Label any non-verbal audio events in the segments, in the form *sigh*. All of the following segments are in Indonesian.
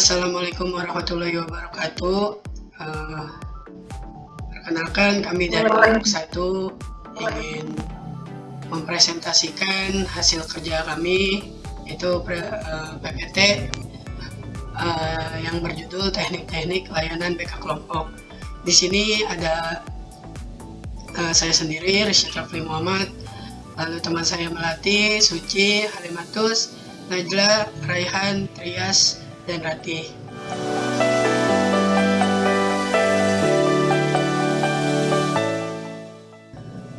Assalamualaikum warahmatullahi wabarakatuh. Uh, perkenalkan kami dari kelompok satu ingin mempresentasikan hasil kerja kami itu uh, PPT uh, yang berjudul teknik-teknik layanan BK kelompok. Di sini ada uh, saya sendiri, Rashid Rafli Muhammad, lalu teman saya Melati, Suci, Halimatus, Najla, Raihan, Trias, dan Ratih.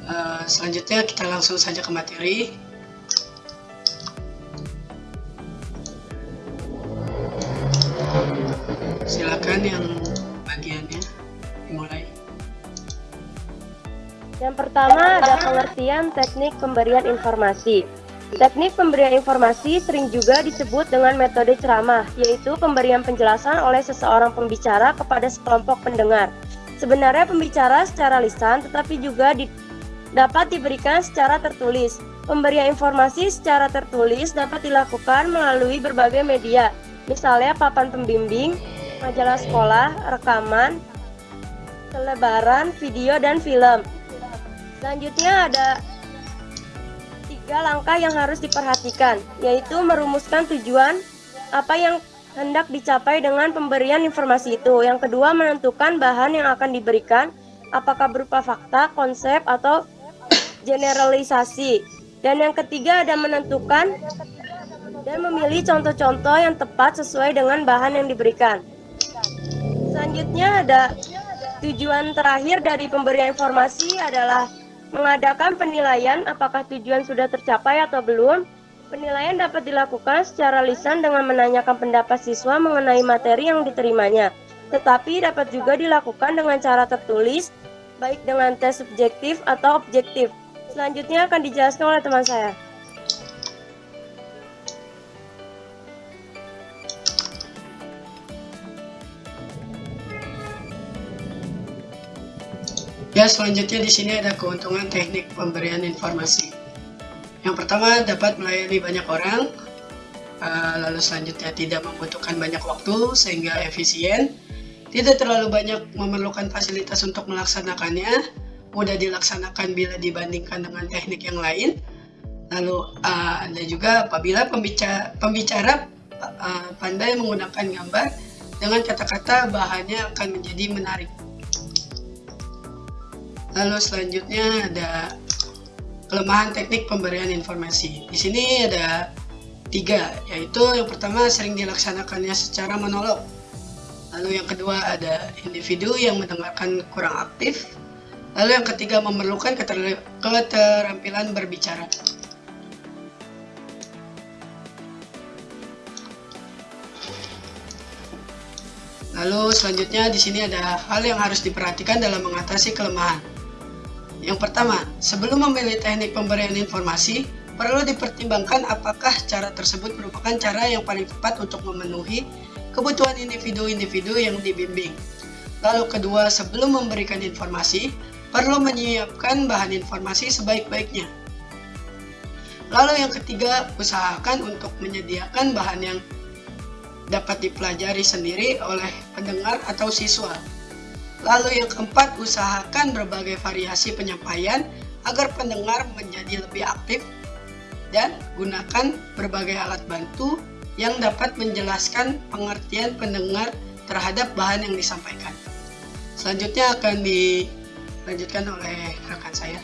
Uh, selanjutnya kita langsung saja ke materi. Silakan yang bagiannya dimulai. Yang pertama ada pengertian teknik pemberian informasi. Teknik pemberian informasi sering juga disebut dengan metode ceramah, yaitu pemberian penjelasan oleh seseorang pembicara kepada sekelompok pendengar. Sebenarnya pembicara secara lisan, tetapi juga di, dapat diberikan secara tertulis. Pemberian informasi secara tertulis dapat dilakukan melalui berbagai media, misalnya papan pembimbing, majalah sekolah, rekaman, selebaran, video, dan film. Selanjutnya ada tiga langkah yang harus diperhatikan, yaitu merumuskan tujuan apa yang hendak dicapai dengan pemberian informasi itu. Yang kedua, menentukan bahan yang akan diberikan, apakah berupa fakta, konsep, atau *clears throat* generalisasi. Dan yang ketiga ada menentukan dan memilih contoh-contoh yang tepat sesuai dengan bahan yang diberikan. Selanjutnya ada tujuan terakhir dari pemberian informasi adalah Mengadakan penilaian apakah tujuan sudah tercapai atau belum. Penilaian dapat dilakukan secara lisan dengan menanyakan pendapat siswa mengenai materi yang diterimanya. Tetapi dapat juga dilakukan dengan cara tertulis, baik dengan tes subjektif atau objektif. Selanjutnya akan dijelaskan oleh teman saya. Ya, selanjutnya di sini ada keuntungan teknik pemberian informasi. Yang pertama, dapat melayani banyak orang. Uh, lalu selanjutnya tidak membutuhkan banyak waktu sehingga efisien. Tidak terlalu banyak memerlukan fasilitas untuk melaksanakannya. Mudah dilaksanakan bila dibandingkan dengan teknik yang lain. Lalu uh, ada juga apabila pembicara, pembicara uh, pandai menggunakan gambar dengan kata-kata bahannya akan menjadi menarik. Lalu selanjutnya ada kelemahan teknik pemberian informasi. Di sini ada tiga, yaitu yang pertama sering dilaksanakannya secara monolog. Lalu yang kedua ada individu yang mendengarkan kurang aktif. Lalu yang ketiga memerlukan keterampilan berbicara. Lalu selanjutnya di sini ada hal yang harus diperhatikan dalam mengatasi kelemahan. Yang pertama, sebelum memilih teknik pemberian informasi, perlu dipertimbangkan apakah cara tersebut merupakan cara yang paling tepat untuk memenuhi kebutuhan individu-individu yang dibimbing. Lalu kedua, sebelum memberikan informasi, perlu menyiapkan bahan informasi sebaik-baiknya. Lalu yang ketiga, usahakan untuk menyediakan bahan yang dapat dipelajari sendiri oleh pendengar atau siswa. Lalu yang keempat, usahakan berbagai variasi penyampaian agar pendengar menjadi lebih aktif dan gunakan berbagai alat bantu yang dapat menjelaskan pengertian pendengar terhadap bahan yang disampaikan. Selanjutnya akan dilanjutkan oleh rekan saya.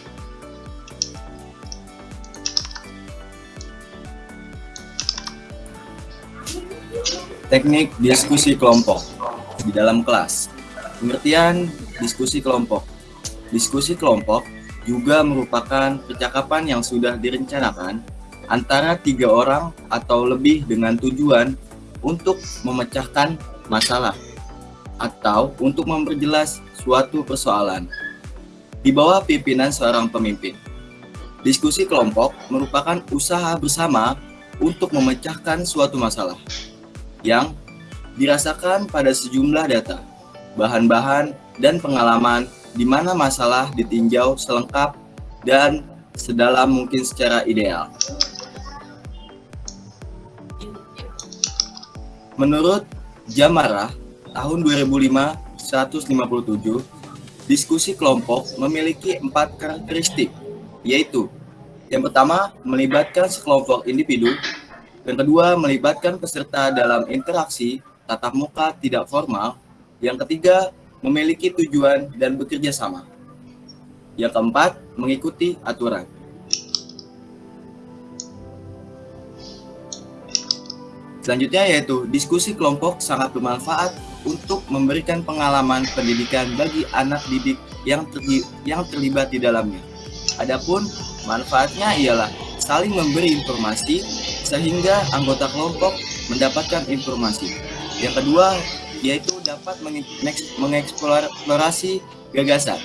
Teknik diskusi kelompok di dalam kelas. Pengertian diskusi kelompok. Diskusi kelompok juga merupakan percakapan yang sudah direncanakan antara tiga orang atau lebih dengan tujuan untuk memecahkan masalah atau untuk memperjelas suatu persoalan di bawah pimpinan seorang pemimpin. Diskusi kelompok merupakan usaha bersama untuk memecahkan suatu masalah yang dirasakan pada sejumlah data bahan-bahan, dan pengalaman di mana masalah ditinjau selengkap dan sedalam mungkin secara ideal. Menurut Jamara tahun 2005 157, diskusi kelompok memiliki empat karakteristik, yaitu yang pertama, melibatkan sekelompok individu. Yang kedua, melibatkan peserta dalam interaksi tatap muka tidak formal. Yang ketiga, memiliki tujuan dan bekerja sama. Yang keempat, mengikuti aturan. Selanjutnya yaitu diskusi kelompok sangat bermanfaat untuk memberikan pengalaman pendidikan bagi anak didik yang, terli yang terlibat di dalamnya. Adapun manfaatnya ialah saling memberi informasi sehingga anggota kelompok mendapatkan informasi. Yang kedua yaitu dapat mengeksplorasi gagasan.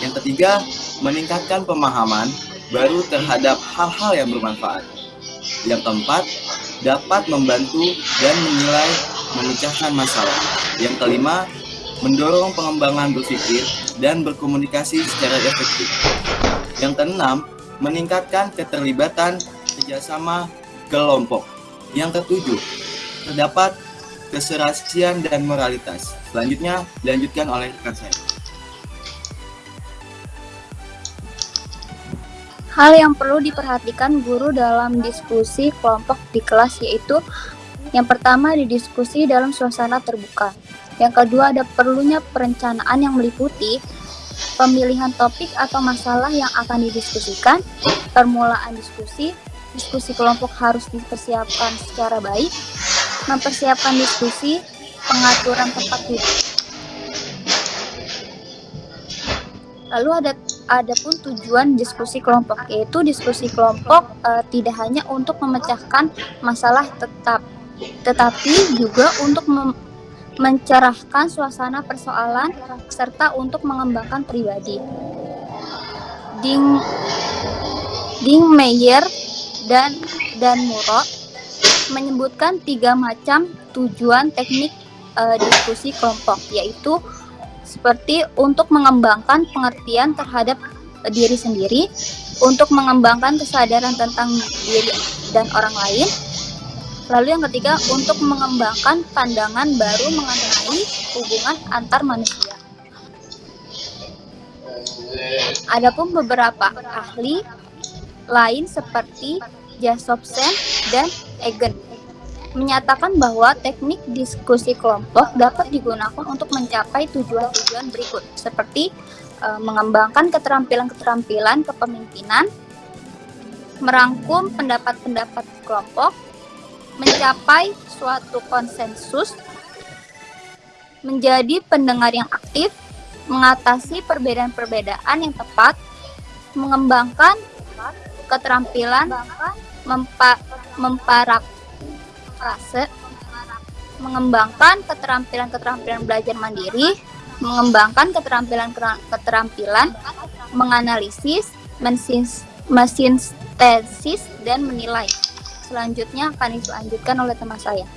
Yang ketiga, meningkatkan pemahaman baru terhadap hal-hal yang bermanfaat. Yang keempat, dapat membantu dan menilai memecahkan masalah. Yang kelima, mendorong pengembangan berpikir dan berkomunikasi secara efektif. Yang keenam, meningkatkan keterlibatan kerjasama kelompok. Yang ketujuh, terdapat keserasian dan moralitas. Selanjutnya, dilanjutkan oleh rekan saya. Hal yang perlu diperhatikan guru dalam diskusi kelompok di kelas yaitu yang pertama didiskusi dalam suasana terbuka. Yang kedua ada perlunya perencanaan yang meliputi pemilihan topik atau masalah yang akan didiskusikan, permulaan diskusi, diskusi kelompok harus dipersiapkan secara baik, mempersiapkan diskusi, pengaturan tempat duduk. Lalu ada ada pun tujuan diskusi kelompok yaitu diskusi kelompok e, tidak hanya untuk memecahkan masalah tetap tetapi juga untuk mencerahkan suasana persoalan serta untuk mengembangkan pribadi. Ding Ding Meyer dan dan Muro menyebutkan tiga macam tujuan teknik e, diskusi kelompok yaitu seperti untuk mengembangkan pengertian terhadap diri sendiri, untuk mengembangkan kesadaran tentang diri dan orang lain. Lalu yang ketiga, untuk mengembangkan pandangan baru mengenai hubungan antar manusia. Adapun beberapa ahli lain seperti Jacobsen dan Egen menyatakan bahwa teknik diskusi kelompok dapat digunakan untuk mencapai tujuan-tujuan berikut, seperti e, mengembangkan keterampilan-keterampilan kepemimpinan, merangkum pendapat-pendapat kelompok, mencapai suatu konsensus, menjadi pendengar yang aktif, mengatasi perbedaan-perbedaan yang tepat, mengembangkan keterampilan mempa memparak fase mengembangkan keterampilan-keterampilan belajar mandiri, mengembangkan keterampilan-keterampilan menganalisis, mensintesis, dan menilai. Selanjutnya akan dilanjutkan oleh teman saya.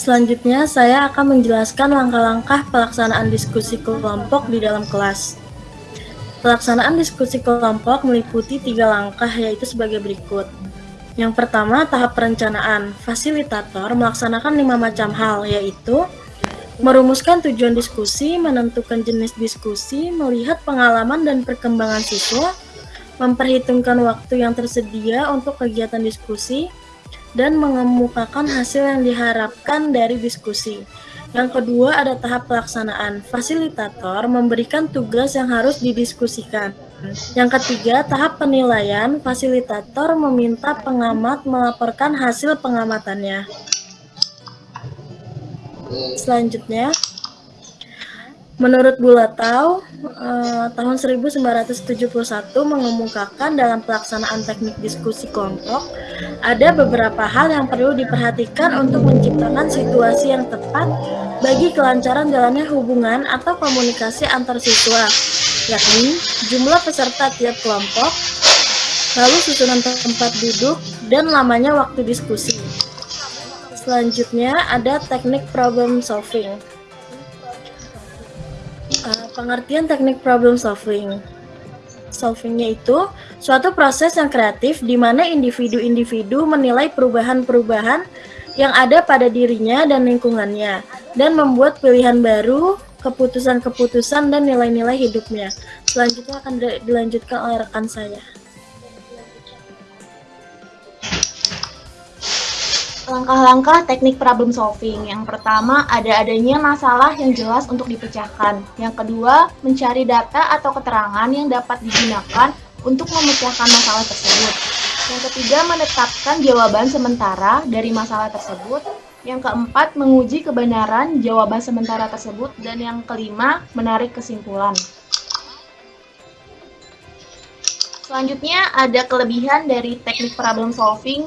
Selanjutnya, saya akan menjelaskan langkah-langkah pelaksanaan diskusi kelompok di dalam kelas. Pelaksanaan diskusi kelompok meliputi tiga langkah, yaitu sebagai berikut. Yang pertama, tahap perencanaan. Fasilitator melaksanakan lima macam hal, yaitu merumuskan tujuan diskusi, menentukan jenis diskusi, melihat pengalaman dan perkembangan siswa, memperhitungkan waktu yang tersedia untuk kegiatan diskusi, dan mengemukakan hasil yang diharapkan dari diskusi. Yang kedua ada tahap pelaksanaan. Fasilitator memberikan tugas yang harus didiskusikan. Yang ketiga, tahap penilaian, fasilitator meminta pengamat melaporkan hasil pengamatannya. Selanjutnya, menurut Bulatau, eh, tahun 1971 mengemukakan dalam pelaksanaan teknik diskusi kelompok, ada beberapa hal yang perlu diperhatikan untuk menciptakan situasi yang tepat bagi kelancaran jalannya hubungan atau komunikasi antar siswa yakni jumlah peserta tiap kelompok, lalu susunan tempat duduk, dan lamanya waktu diskusi. Selanjutnya ada teknik problem solving. Pengertian teknik problem solving. Solvingnya itu suatu proses yang kreatif di mana individu-individu menilai perubahan-perubahan yang ada pada dirinya dan lingkungannya, dan membuat pilihan baru, keputusan-keputusan, dan nilai-nilai hidupnya. Selanjutnya akan dilanjutkan oleh rekan saya. Langkah-langkah teknik problem solving. Yang pertama, ada adanya masalah yang jelas untuk dipecahkan. Yang kedua, mencari data atau keterangan yang dapat digunakan untuk memecahkan masalah tersebut. Yang ketiga, menetapkan jawaban sementara dari masalah tersebut. Yang keempat, menguji kebenaran jawaban sementara tersebut. Dan yang kelima, menarik kesimpulan. Selanjutnya, ada kelebihan dari teknik problem solving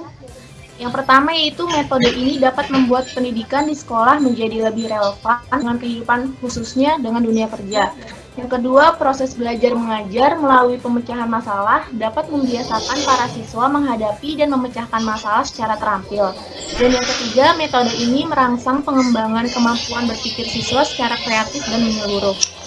yang pertama yaitu metode ini dapat membuat pendidikan di sekolah menjadi lebih relevan dengan kehidupan khususnya dengan dunia kerja. Yang kedua, proses belajar mengajar melalui pemecahan masalah dapat membiasakan para siswa menghadapi dan memecahkan masalah secara terampil. Dan yang ketiga, metode ini merangsang pengembangan kemampuan berpikir siswa secara kreatif dan menyeluruh.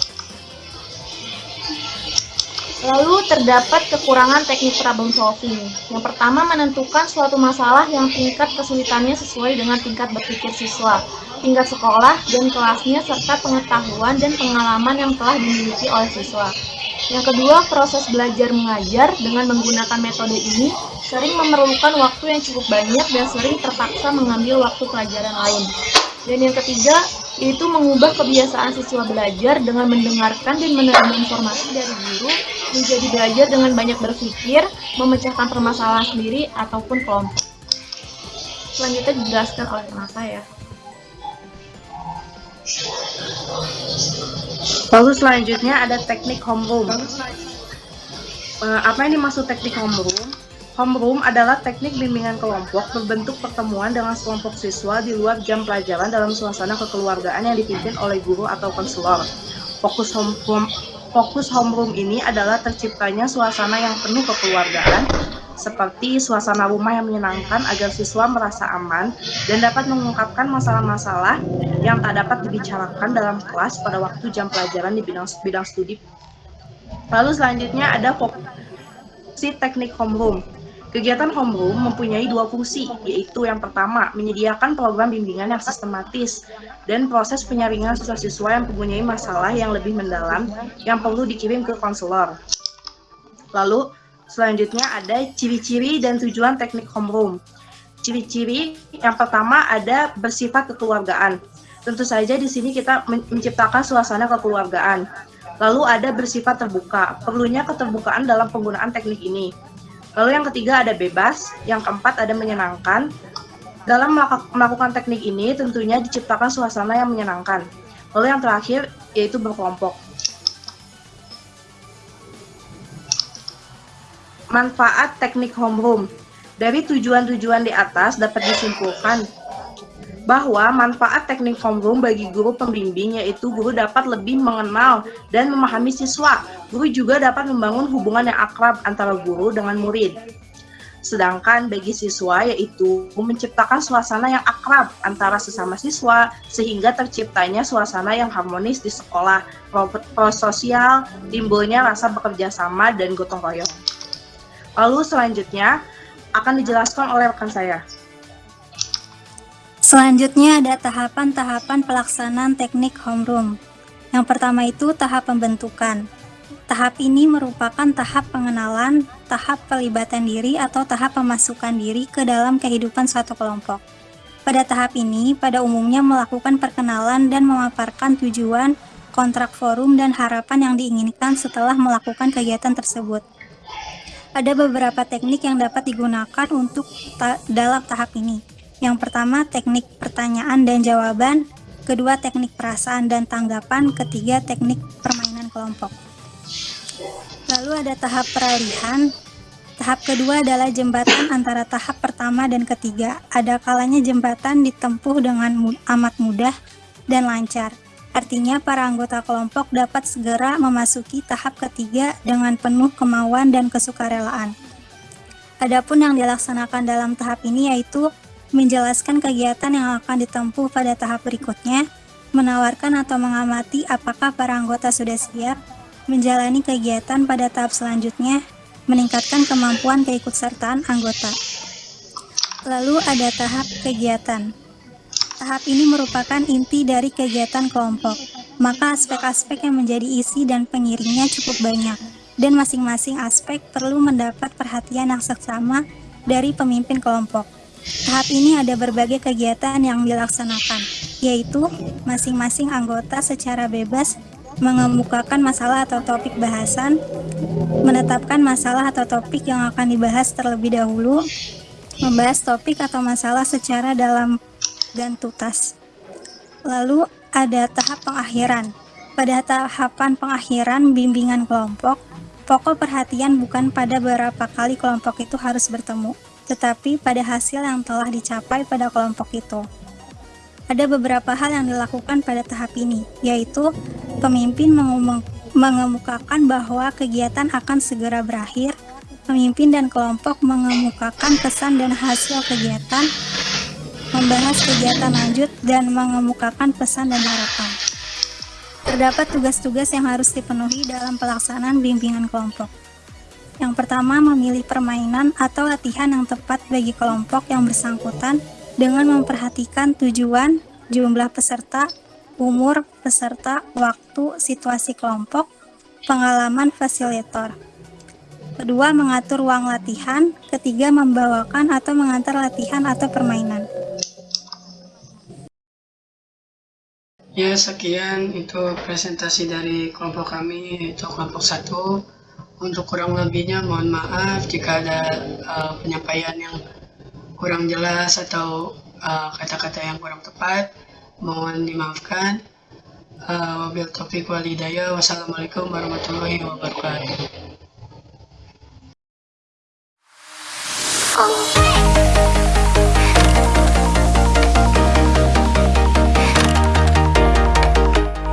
Lalu terdapat kekurangan teknik problem solving. Yang pertama menentukan suatu masalah yang tingkat kesulitannya sesuai dengan tingkat berpikir siswa, tingkat sekolah dan kelasnya serta pengetahuan dan pengalaman yang telah dimiliki oleh siswa. Yang kedua, proses belajar mengajar dengan menggunakan metode ini sering memerlukan waktu yang cukup banyak dan sering terpaksa mengambil waktu pelajaran lain. Dan yang ketiga, yaitu mengubah kebiasaan siswa belajar dengan mendengarkan dan menerima informasi dari guru menjadi belajar dengan banyak berpikir, memecahkan permasalahan sendiri ataupun kelompok. Selanjutnya dijelaskan oleh teman saya. Lalu selanjutnya ada teknik homeroom. Uh, apa yang dimaksud teknik homeroom? Homeroom adalah teknik bimbingan kelompok berbentuk pertemuan dengan sekelompok siswa di luar jam pelajaran dalam suasana kekeluargaan yang dipimpin oleh guru atau konselor. Fokus homeroom Fokus homeroom ini adalah terciptanya suasana yang penuh kekeluargaan, seperti suasana rumah yang menyenangkan agar siswa merasa aman dan dapat mengungkapkan masalah-masalah yang tak dapat dibicarakan dalam kelas pada waktu jam pelajaran di bidang, bidang studi. Lalu selanjutnya ada fungsi teknik homeroom. Kegiatan homeroom mempunyai dua fungsi, yaitu yang pertama, menyediakan program bimbingan yang sistematis dan proses penyaringan siswa-siswa yang mempunyai masalah yang lebih mendalam yang perlu dikirim ke konselor. Lalu, selanjutnya ada ciri-ciri dan tujuan teknik homeroom. Ciri-ciri yang pertama ada bersifat kekeluargaan. Tentu saja di sini kita menciptakan suasana kekeluargaan. Lalu ada bersifat terbuka. Perlunya keterbukaan dalam penggunaan teknik ini. Lalu yang ketiga ada bebas, yang keempat ada menyenangkan. Dalam melakukan teknik ini tentunya diciptakan suasana yang menyenangkan. Lalu yang terakhir yaitu berkelompok. Manfaat teknik homeroom. Dari tujuan-tujuan di atas dapat disimpulkan bahwa manfaat teknik homeroom bagi guru pembimbing yaitu guru dapat lebih mengenal dan memahami siswa. Guru juga dapat membangun hubungan yang akrab antara guru dengan murid. Sedangkan bagi siswa yaitu menciptakan suasana yang akrab antara sesama siswa sehingga terciptanya suasana yang harmonis di sekolah, prososial, timbulnya rasa bekerja sama dan gotong royong. Lalu selanjutnya akan dijelaskan oleh rekan saya. Selanjutnya ada tahapan-tahapan pelaksanaan teknik homeroom. Yang pertama itu tahap pembentukan. Tahap ini merupakan tahap pengenalan, tahap pelibatan diri atau tahap pemasukan diri ke dalam kehidupan suatu kelompok. Pada tahap ini, pada umumnya melakukan perkenalan dan memaparkan tujuan, kontrak forum, dan harapan yang diinginkan setelah melakukan kegiatan tersebut. Ada beberapa teknik yang dapat digunakan untuk ta dalam tahap ini, yang pertama, teknik pertanyaan dan jawaban. Kedua, teknik perasaan dan tanggapan. Ketiga, teknik permainan kelompok. Lalu ada tahap peralihan. Tahap kedua adalah jembatan antara tahap pertama dan ketiga. Ada kalanya jembatan ditempuh dengan amat mudah dan lancar. Artinya para anggota kelompok dapat segera memasuki tahap ketiga dengan penuh kemauan dan kesukarelaan. Adapun yang dilaksanakan dalam tahap ini yaitu menjelaskan kegiatan yang akan ditempuh pada tahap berikutnya, menawarkan atau mengamati apakah para anggota sudah siap, menjalani kegiatan pada tahap selanjutnya, meningkatkan kemampuan keikutsertaan anggota. Lalu ada tahap kegiatan. Tahap ini merupakan inti dari kegiatan kelompok, maka aspek-aspek yang menjadi isi dan pengiringnya cukup banyak, dan masing-masing aspek perlu mendapat perhatian yang seksama dari pemimpin kelompok. Tahap ini ada berbagai kegiatan yang dilaksanakan, yaitu masing-masing anggota secara bebas mengemukakan masalah atau topik bahasan, menetapkan masalah atau topik yang akan dibahas terlebih dahulu, membahas topik atau masalah secara dalam dan tuntas. Lalu ada tahap pengakhiran. Pada tahapan pengakhiran bimbingan kelompok, pokok perhatian bukan pada berapa kali kelompok itu harus bertemu, tetapi pada hasil yang telah dicapai pada kelompok itu. Ada beberapa hal yang dilakukan pada tahap ini, yaitu pemimpin mengemukakan bahwa kegiatan akan segera berakhir, pemimpin dan kelompok mengemukakan pesan dan hasil kegiatan, membahas kegiatan lanjut, dan mengemukakan pesan dan harapan. Terdapat tugas-tugas yang harus dipenuhi dalam pelaksanaan bimbingan kelompok. Yang pertama, memilih permainan atau latihan yang tepat bagi kelompok yang bersangkutan dengan memperhatikan tujuan, jumlah peserta, umur peserta, waktu, situasi kelompok, pengalaman fasilitator. Kedua, mengatur ruang latihan. Ketiga, membawakan atau mengantar latihan atau permainan. Ya, sekian itu presentasi dari kelompok kami, yaitu kelompok satu. Untuk kurang lebihnya mohon maaf jika ada uh, penyampaian yang kurang jelas atau eh, kata-kata uh, yang kurang tepat. Mohon dimaafkan. Uh, wabil taufiq walidaya wassalamualaikum warahmatullahi wabarakatuh